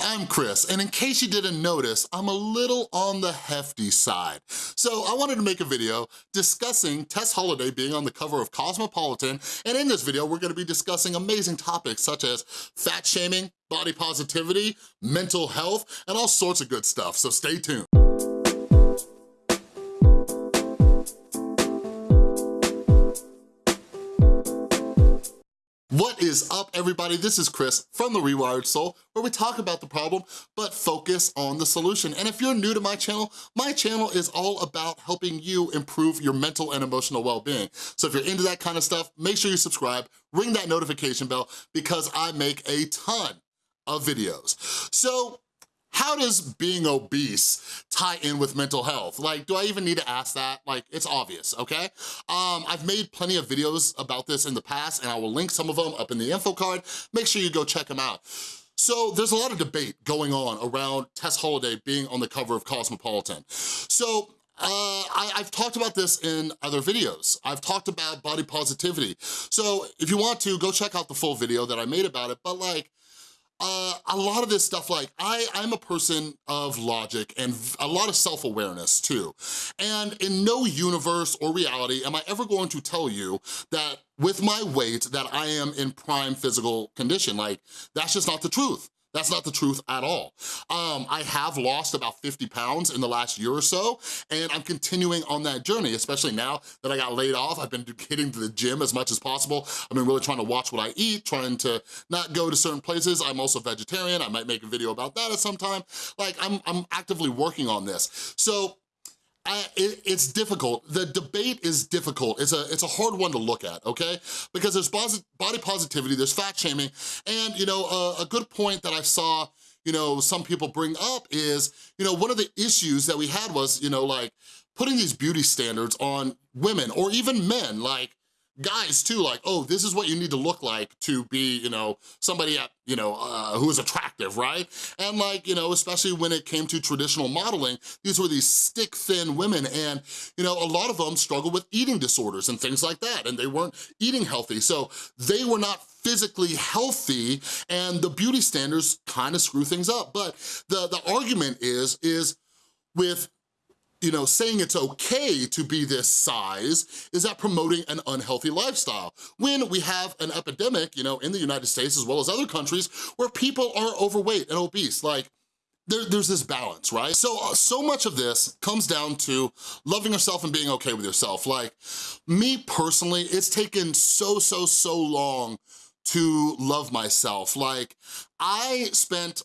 I'm Chris, and in case you didn't notice, I'm a little on the hefty side. So I wanted to make a video discussing Tess Holliday being on the cover of Cosmopolitan, and in this video, we're gonna be discussing amazing topics such as fat shaming, body positivity, mental health, and all sorts of good stuff, so stay tuned. What is up, everybody? This is Chris from The Rewired Soul, where we talk about the problem, but focus on the solution. And if you're new to my channel, my channel is all about helping you improve your mental and emotional well-being. So if you're into that kind of stuff, make sure you subscribe, ring that notification bell, because I make a ton of videos. So how does being obese tie in with mental health? Like, do I even need to ask that? Like, it's obvious, okay? Um, I've made plenty of videos about this in the past and I will link some of them up in the info card. Make sure you go check them out. So there's a lot of debate going on around Tess Holliday being on the cover of Cosmopolitan. So uh, I, have talked about this in other videos. I've talked about body positivity. So if you want to, go check out the full video that I made about it, but like, uh, a lot of this stuff, like I, I'm a person of logic and a lot of self-awareness too. And in no universe or reality am I ever going to tell you that with my weight that I am in prime physical condition. Like, that's just not the truth. That's not the truth at all. Um, I have lost about 50 pounds in the last year or so, and I'm continuing on that journey, especially now that I got laid off. I've been hitting the gym as much as possible. I've been really trying to watch what I eat, trying to not go to certain places. I'm also vegetarian. I might make a video about that at some time. Like, I'm, I'm actively working on this. So I, it, it's difficult. The debate is difficult. It's a, it's a hard one to look at, okay? Because there's body positivity, there's fat shaming, and you know, a, a good point that I saw you know, some people bring up is, you know, one of the issues that we had was, you know, like putting these beauty standards on women or even men, like, guys too, like, oh, this is what you need to look like to be, you know, somebody at, you know, uh, who is attractive, right? And like, you know, especially when it came to traditional modeling, these were these stick thin women and, you know, a lot of them struggled with eating disorders and things like that and they weren't eating healthy. So they were not physically healthy and the beauty standards kind of screw things up. But the, the argument is, is with you know, saying it's okay to be this size is that promoting an unhealthy lifestyle. When we have an epidemic, you know, in the United States as well as other countries where people are overweight and obese, like there, there's this balance, right? So, uh, so much of this comes down to loving yourself and being okay with yourself. Like me personally, it's taken so, so, so long to love myself. Like I spent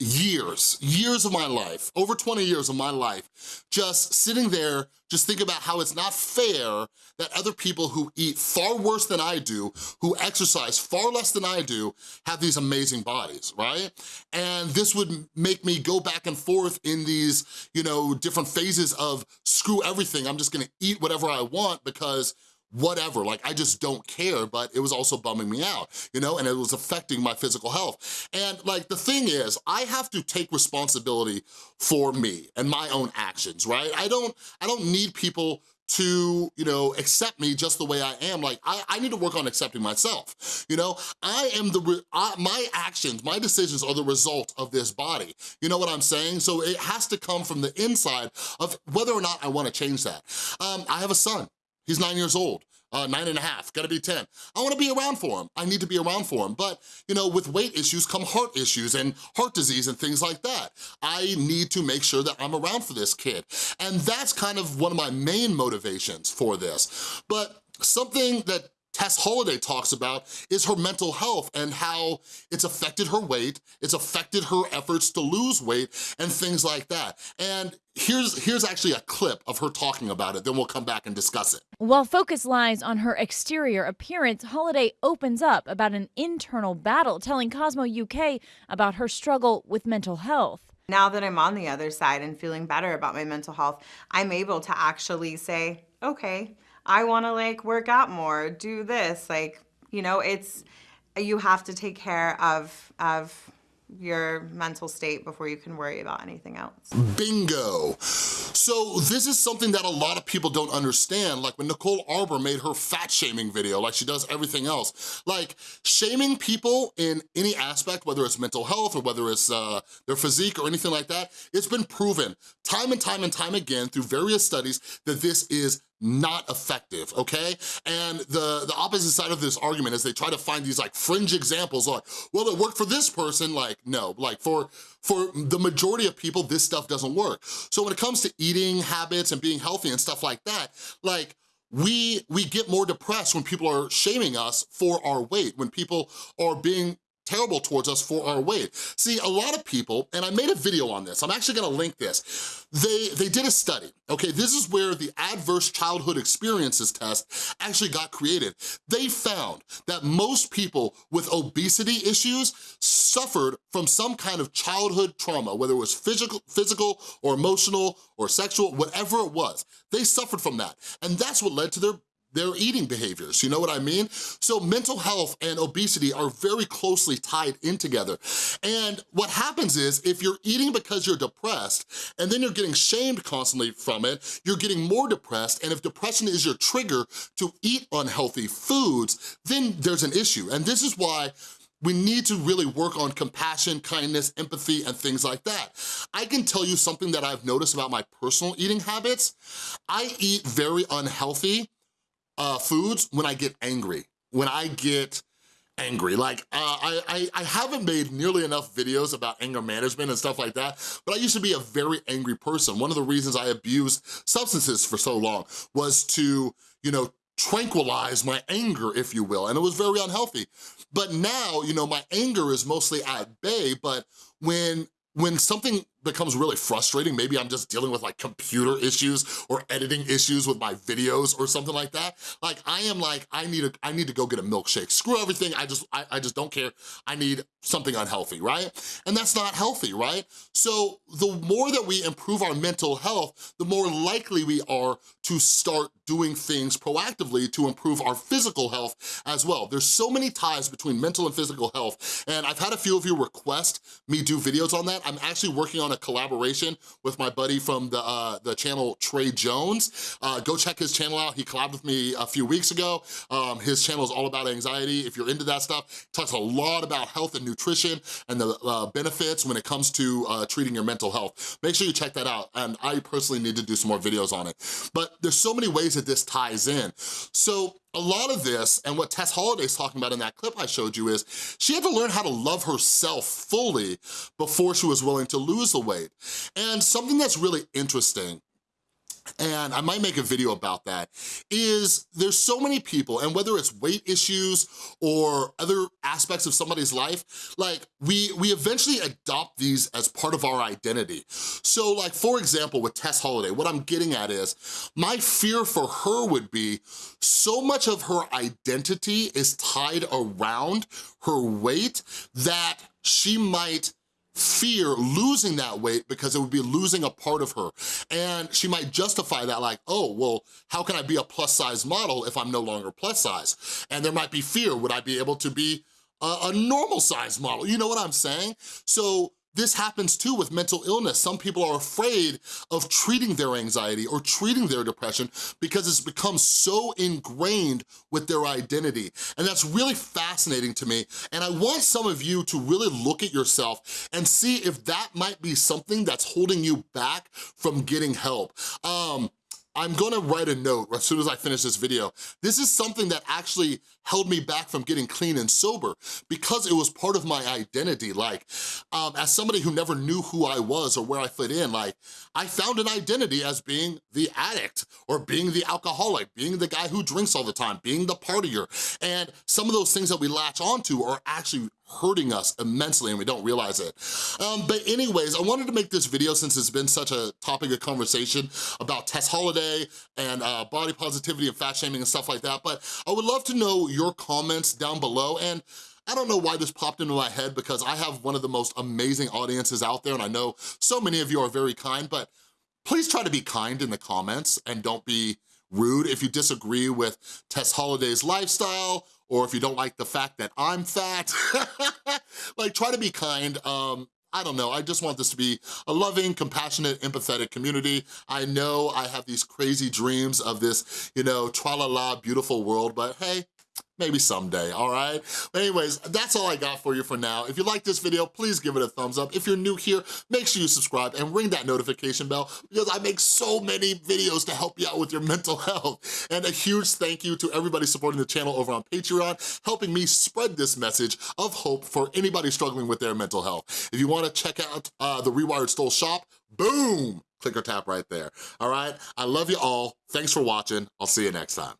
years, years of my life, over 20 years of my life, just sitting there, just thinking about how it's not fair that other people who eat far worse than I do, who exercise far less than I do, have these amazing bodies, right? And this would make me go back and forth in these, you know, different phases of screw everything, I'm just gonna eat whatever I want because whatever, like I just don't care, but it was also bumming me out, you know, and it was affecting my physical health. And like the thing is, I have to take responsibility for me and my own actions, right? I don't, I don't need people to, you know, accept me just the way I am. Like, I, I need to work on accepting myself, you know? I am the, I, my actions, my decisions are the result of this body. You know what I'm saying? So it has to come from the inside of whether or not I wanna change that. Um, I have a son, He's nine years old, uh, nine and a half, gotta be 10. I wanna be around for him. I need to be around for him. But, you know, with weight issues come heart issues and heart disease and things like that. I need to make sure that I'm around for this kid. And that's kind of one of my main motivations for this. But something that Tess Holliday talks about is her mental health and how it's affected her weight, it's affected her efforts to lose weight and things like that. And here's, here's actually a clip of her talking about it, then we'll come back and discuss it. While focus lies on her exterior appearance, Holliday opens up about an internal battle, telling Cosmo UK about her struggle with mental health. Now that I'm on the other side and feeling better about my mental health, I'm able to actually say, okay, I want to like work out more, do this. Like, you know, it's, you have to take care of, of your mental state before you can worry about anything else. Bingo. So this is something that a lot of people don't understand, like when Nicole Arbour made her fat shaming video, like she does everything else. Like shaming people in any aspect, whether it's mental health or whether it's uh, their physique or anything like that, it's been proven time and time and time again through various studies that this is not effective, okay? And the, the opposite side of this argument is they try to find these like fringe examples like, well, it worked for this person, like, no. Like for, for the majority of people, this stuff doesn't work. So when it comes to eating habits and being healthy and stuff like that, like, we we get more depressed when people are shaming us for our weight, when people are being terrible towards us for our weight. See, a lot of people, and I made a video on this, I'm actually gonna link this, they, they did a study, okay? This is where the adverse childhood experiences test actually got created. They found that most people with obesity issues suffered from some kind of childhood trauma, whether it was physical, physical or emotional or sexual, whatever it was, they suffered from that. And that's what led to their their eating behaviors, you know what I mean? So mental health and obesity are very closely tied in together. And what happens is, if you're eating because you're depressed, and then you're getting shamed constantly from it, you're getting more depressed, and if depression is your trigger to eat unhealthy foods, then there's an issue. And this is why we need to really work on compassion, kindness, empathy, and things like that. I can tell you something that I've noticed about my personal eating habits. I eat very unhealthy uh, foods when I get angry, when I get angry. Like, uh, I, I, I haven't made nearly enough videos about anger management and stuff like that, but I used to be a very angry person. One of the reasons I abused substances for so long was to, you know, tranquilize my anger, if you will, and it was very unhealthy. But now, you know, my anger is mostly at bay, but when when something becomes really frustrating, maybe I'm just dealing with like computer issues or editing issues with my videos or something like that, like I am like, I need, a, I need to go get a milkshake. Screw everything, I just, I, I just don't care. I need something unhealthy, right? And that's not healthy, right? So the more that we improve our mental health, the more likely we are to start doing things proactively to improve our physical health as well. There's so many ties between mental and physical health, and I've had a few of you request me do videos on that. I'm actually working on on a collaboration with my buddy from the, uh, the channel Trey Jones. Uh, go check his channel out. He collabed with me a few weeks ago. Um, his channel is all about anxiety. If you're into that stuff, talks a lot about health and nutrition and the uh, benefits when it comes to uh, treating your mental health. Make sure you check that out. And I personally need to do some more videos on it. But there's so many ways that this ties in. So a lot of this, and what Tess Holliday's talking about in that clip I showed you is, she had to learn how to love herself fully before she was willing to lose the weight. And something that's really interesting and I might make a video about that, is there's so many people, and whether it's weight issues or other aspects of somebody's life, like we, we eventually adopt these as part of our identity. So like, for example, with Tess Holliday, what I'm getting at is, my fear for her would be, so much of her identity is tied around her weight that she might fear losing that weight because it would be losing a part of her. And she might justify that like, oh, well, how can I be a plus size model if I'm no longer plus size? And there might be fear, would I be able to be a, a normal size model? You know what I'm saying? So this happens too with mental illness. Some people are afraid of treating their anxiety or treating their depression because it's become so ingrained with their identity. And that's really fascinating to me. And I want some of you to really look at yourself and see if that might be something that's holding you back from getting help. Um, I'm gonna write a note as soon as I finish this video. This is something that actually held me back from getting clean and sober because it was part of my identity. Like, um, as somebody who never knew who I was or where I fit in, like, I found an identity as being the addict or being the alcoholic, being the guy who drinks all the time, being the partier. And some of those things that we latch onto are actually hurting us immensely and we don't realize it. Um, but anyways, I wanted to make this video since it's been such a topic of conversation about Tess Holliday and uh, body positivity and fat shaming and stuff like that, but I would love to know your comments down below and I don't know why this popped into my head because I have one of the most amazing audiences out there and I know so many of you are very kind, but please try to be kind in the comments and don't be rude if you disagree with Tess Holliday's lifestyle or if you don't like the fact that I'm fat, like try to be kind. Um, I don't know, I just want this to be a loving, compassionate, empathetic community. I know I have these crazy dreams of this, you know, tra-la-la beautiful world, but hey, maybe someday, all right? But anyways, that's all I got for you for now. If you like this video, please give it a thumbs up. If you're new here, make sure you subscribe and ring that notification bell because I make so many videos to help you out with your mental health. And a huge thank you to everybody supporting the channel over on Patreon, helping me spread this message of hope for anybody struggling with their mental health. If you wanna check out uh, the Rewired Soul shop, boom, click or tap right there, all right? I love you all. Thanks for watching. I'll see you next time.